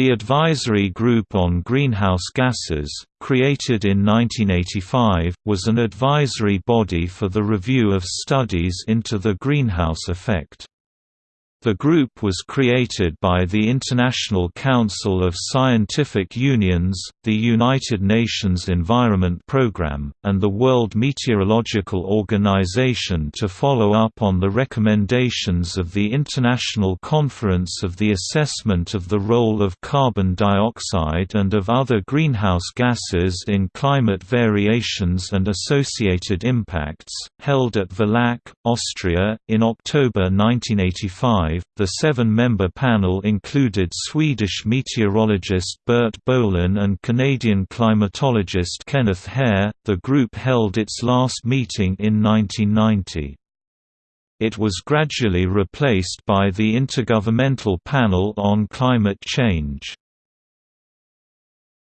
The Advisory Group on Greenhouse Gases, created in 1985, was an advisory body for the review of studies into the greenhouse effect. The group was created by the International Council of Scientific Unions, the United Nations Environment Programme, and the World Meteorological Organization to follow up on the recommendations of the International Conference of the Assessment of the Role of Carbon Dioxide and of Other Greenhouse Gases in Climate Variations and Associated Impacts, held at Villach, Austria, in October 1985 the seven-member panel included Swedish meteorologist Bert Bolin and Canadian climatologist Kenneth Hare. The group held its last meeting in 1990. It was gradually replaced by the Intergovernmental Panel on Climate Change.